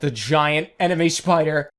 the giant enemy spider